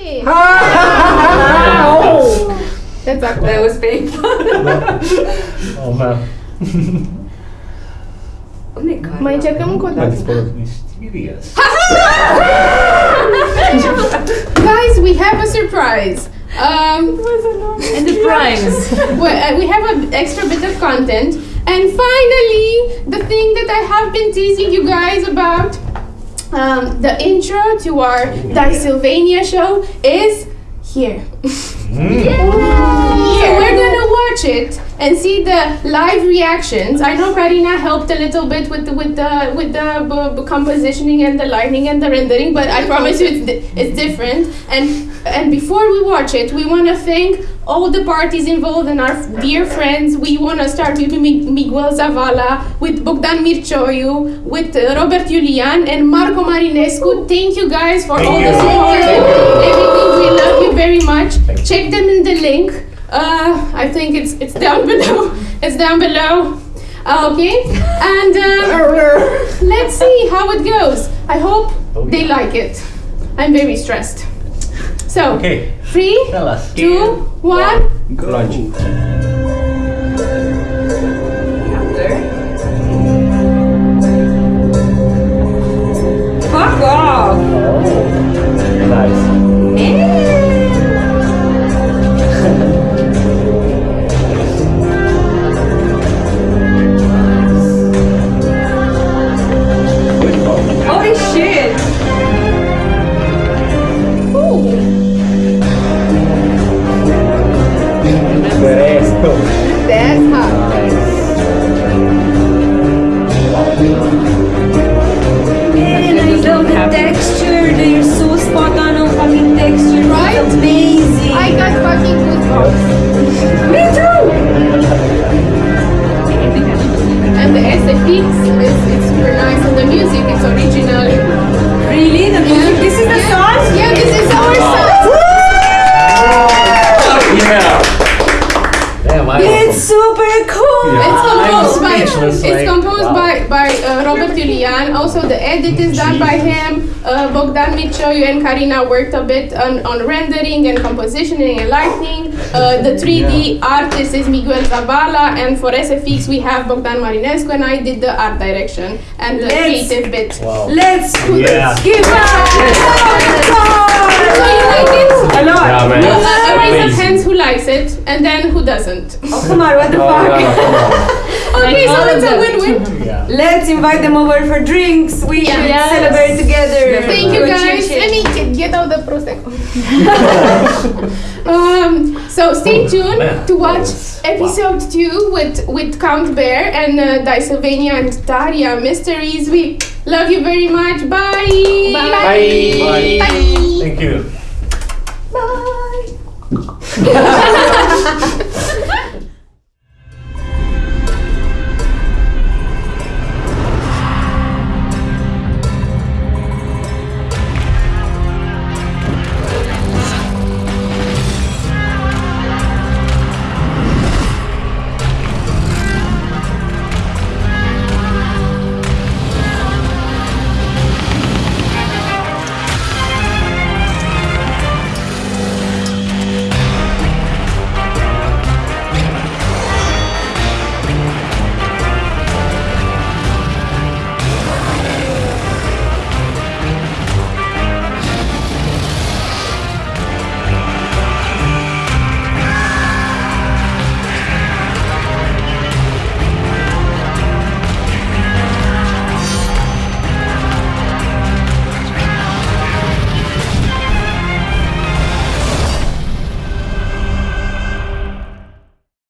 Yay! oh. That's awkward. That was painful. oh man. oh my god. Mai încercăm încă o That dată. is full mysterious. Guys, we have a surprise. Um, And the prize. well, uh, we have an extra bit of content. And finally, the thing that I have been teasing you guys about, um, the intro to our Sylvania show is here. So we're gonna watch it and see the live reactions. I know Karina helped a little bit with the with the with the compositioning and the lighting and the rendering, but I promise you it's di- it's different. And and before we watch it, we want to thank all the parties involved and our dear friends. We want to start with Miguel Zavala, with Bogdan Mircioiu, with uh, Robert Julian and Marco Marinescu. Thank you guys for all the support and everything. We love you very much. Check them in the link. Uh, I think it's it's down below. It's down below. Uh, okay, and uh, let's see how it goes. I hope Oh, they like it. I'm very stressed. So, Okay. three, Tell us. two, one. Launch. That's hot. Man, I love the texture. They're so spot on on fucking texture. Right? It's amazing. I got fucking goosebumps. Me too. And the SFX is it's super nice, and the music is original. Really? The music? This is the yeah. Damn, I It's super cool. Yeah. It's composed by it's like, composed wow. by by uh, Robert Julian. Also, the edit is done by him. Uh, Bogdan Mircioiu and Karina worked a bit on, on rendering and compositioning and lighting. Uh, the 3D artist is Miguel Zavala, and for SFX we have Bogdan Marinescu, and I did the art direction and the Let's- creative bit. Wow. Let's Yeah. give So you like it? A lot. Man. It's a raise of hands who likes it, and then who doesn't. Oh, come on, what the Oh, fuck? no, no, come on. Okay, so all it's a win-win. Yeah. Let's invite them over for drinks. We Yeah. should Yes. celebrate together. Thank you guys. cheer, cheer. Let me get, get out the prosecco. um, so stay tuned Man, to watch was- episode two with with Count Bear and uh, Sylvania and Daria Mysteries. We love you very much. Bye. Bye. Bye. Bye. Thank you. Bye.